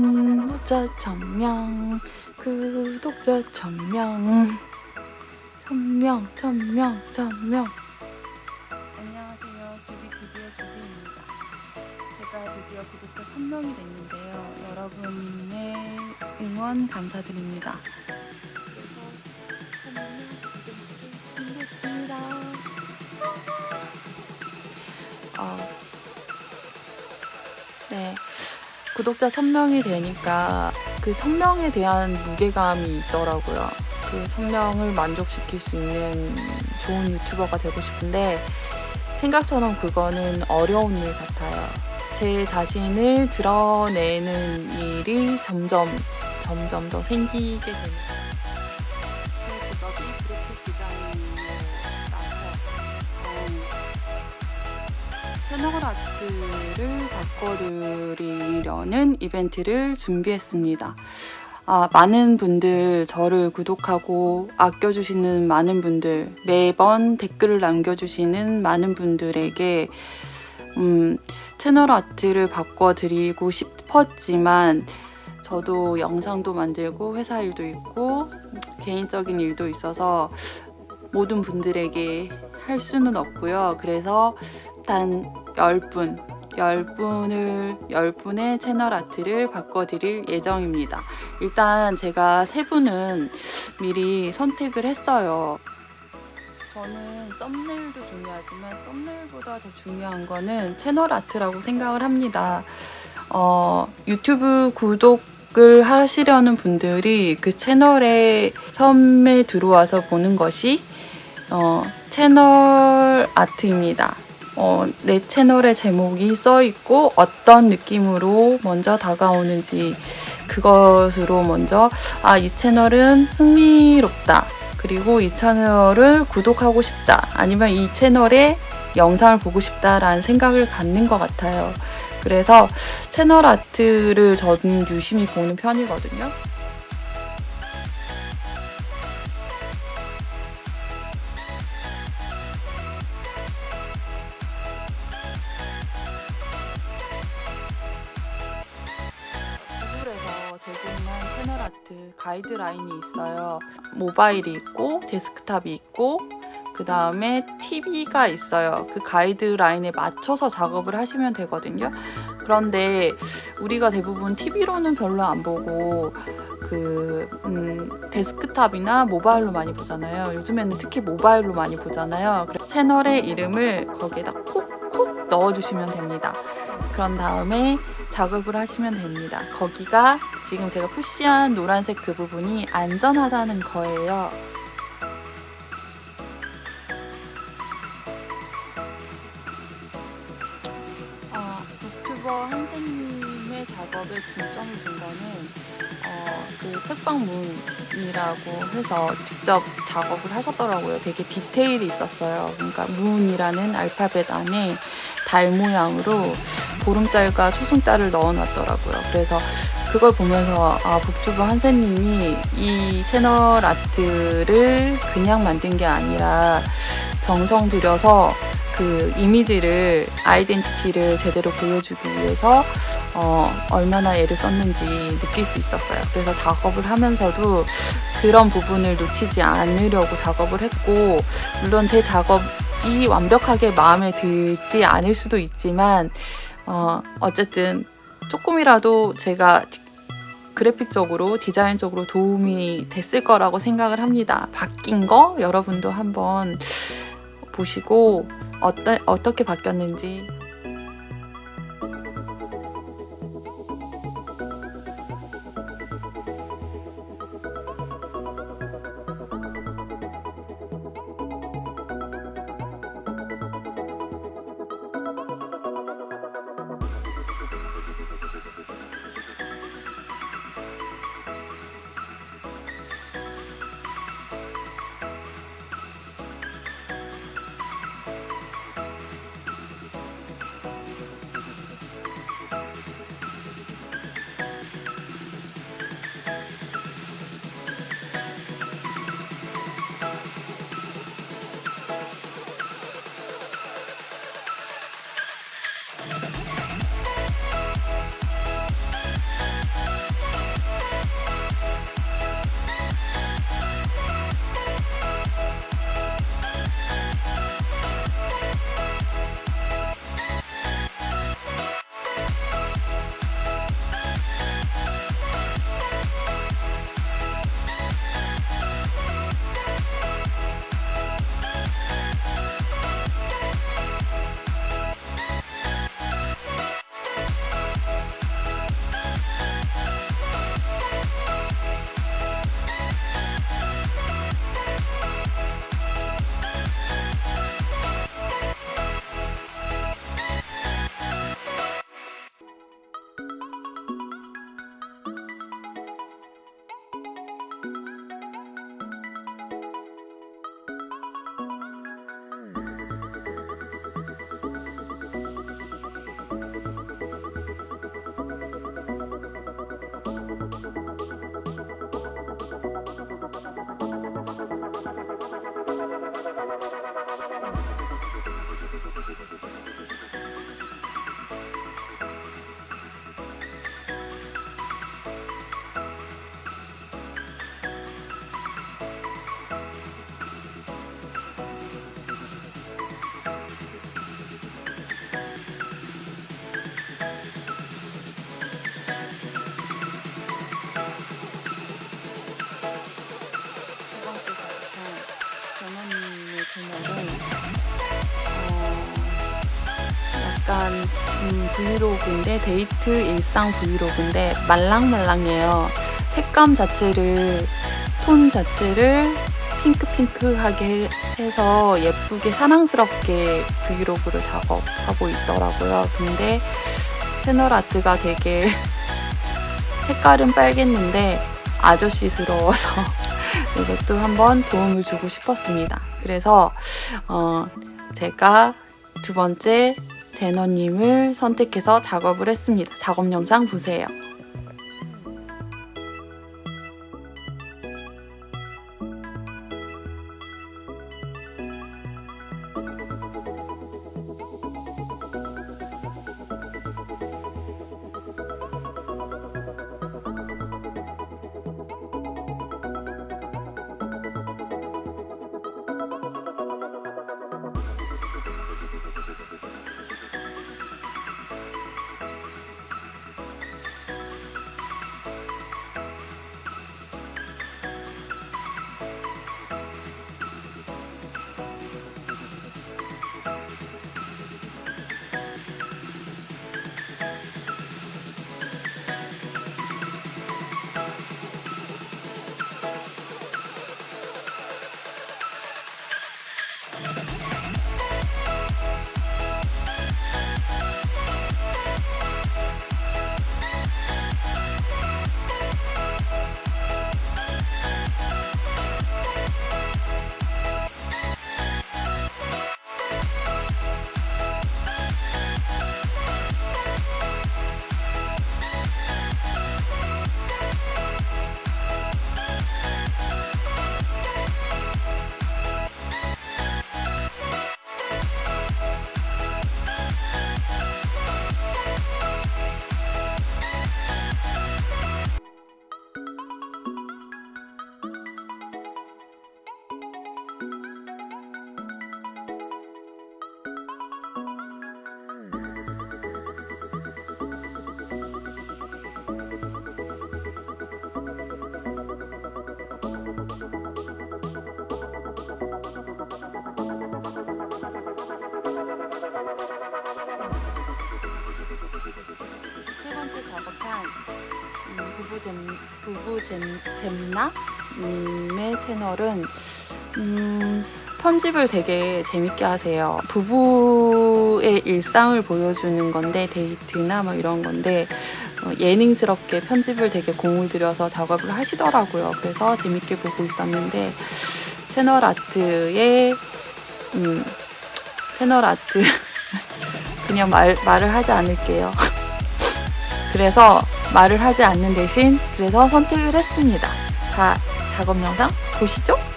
구독자 천명 구독자 천명 천명 천명 천명. 안녕하세요. 주디 TV의 주디입니다. 제가 드디어 구독자 천명이 됐는데요. 여러분의 응원 감사드립니다. 준비했습니다. 어, 네 구독자 1000명이 되니까 그 1000명에 대한 무게감이 있더라고요. 그 1000명을 만족시킬 수 있는 좋은 유튜버가 되고 싶은데 생각처럼 그거는 어려운 일 같아요. 제 자신을 드러내는 일이 점점 점점 더 생기게 됩니다. 어, 채널 아트를 바꿔드리려는 이벤트를 준비했습니다. 아, 많은 분들 저를 구독하고 아껴주시는 많은 분들 매번 댓글을 남겨주시는 많은 분들에게 음, 채널 아트를 바꿔드리고 싶었지만 저도 영상도 만들고 회사 일도 있고 개인적인 일도 있어서 모든 분들에게 할 수는 없고요. 그래서 단 10분, 10분을, 10분의 채널 아트를 바꿔드릴 예정입니다. 일단 제가 세 분은 미리 선택을 했어요. 저는 썸네일도 중요하지만 썸네일보다 더 중요한 거는 채널 아트라고 생각을 합니다. 어, 유튜브 구독 을 하시려는 분들이 그 채널에 처음에 들어와서 보는 것이 어, 채널 아트입니다. 어, 내 채널의 제목이 써 있고 어떤 느낌으로 먼저 다가오는지 그것으로 먼저 아, 이 채널은 흥미롭다. 그리고 이 채널을 구독하고 싶다. 아니면 이 채널에 영상을 보고 싶다라는 생각을 갖는 것 같아요. 그래서 채널 아트를 저는 유심히 보는 편이거든요. 제공한 채널 아트 가이드라인이 있어요. 모바일이 있고 데스크탑이 있고 그 다음에 TV가 있어요. 그 가이드라인에 맞춰서 작업을 하시면 되거든요. 그런데 우리가 대부분 TV로는 별로 안 보고 그 음, 데스크탑이나 모바일로 많이 보잖아요. 요즘에는 특히 모바일로 많이 보잖아요. 채널의 이름을 거기에다 콕콕 넣어주시면 됩니다. 그런 다음에 작업을 하시면 됩니다. 거기가 지금 제가 푸시한 노란색 그 부분이 안전하다는 거예요. 그 책방문이라고 해서 직접 작업을 하셨더라고요. 되게 디테일이 있었어요. 그러니까 문이라는 알파벳 안에 달 모양으로 보름달과 초승달을 넣어놨더라고요. 그래서 그걸 보면서 아 북튜브 한세님이 이 채널 아트를 그냥 만든 게 아니라 정성 들여서 그 이미지를 아이덴티티를 제대로 보여주기 위해서 어, 얼마나 애를 썼는지 느낄 수 있었어요. 그래서 작업을 하면서도 그런 부분을 놓치지 않으려고 작업을 했고 물론 제 작업이 완벽하게 마음에 들지 않을 수도 있지만 어, 어쨌든 조금이라도 제가 그래픽적으로 디자인적으로 도움이 됐을 거라고 생각을 합니다. 바뀐 거 여러분도 한번 보시고 어떠, 어떻게 바뀌었는지 채널은 어, 약간 음, 브이로그인데 데이트 일상 브이로그인데 말랑말랑해요. 색감 자체를 톤 자체를 핑크핑크하게 해서 예쁘게 사랑스럽게 브이로그를 작업하고 있더라고요. 근데 채널 아트가 되게 색깔은 빨갰는데 아저씨스러워서 이것도 한번 도움을 주고 싶었습니다. 그래서 어, 제가 두 번째 제너님을 선택해서 작업을 했습니다. 작업 영상 보세요. 부부 잼 부부 잼 잼나님의 채널은 음, 편집을 되게 재밌게 하세요. 부부의 일상을 보여주는 건데 데이트나 뭐 이런 건데 어, 예능스럽게 편집을 되게 공을 들여서 작업을 하시더라고요. 그래서 재밌게 보고 있었는데 채널 아트의 음, 채널 아트 그냥 말, 말을 하지 않을게요. 그래서 말을 하지 않는 대신 그래서 선택을 했습니다. 자, 작업 영상 보시죠.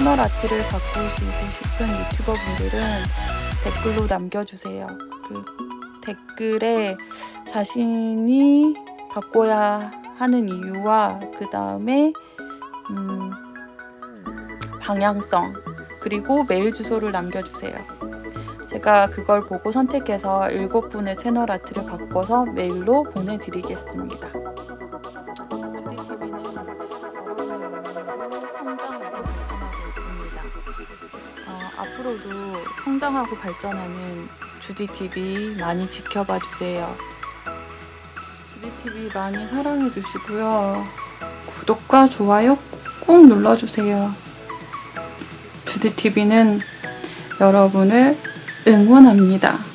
채널 아트를 바꾸시고 싶은 유튜버 분들은 댓글로 남겨주세요. 그 댓글에 자신이 바꿔야 하는 이유와 그 다음에 음, 방향성 그리고 메일 주소를 남겨주세요. 제가 그걸 보고 선택해서 일곱 분의 채널 아트를 바꿔서 메일로 보내드리겠습니다. 성장하고 발전하는 주디 TV 많이 지켜봐 주세요. 주디 TV 많이 사랑해 주시고요. 구독과 좋아요 꼭 눌러주세요. 주디 TV는 여러분을 응원합니다.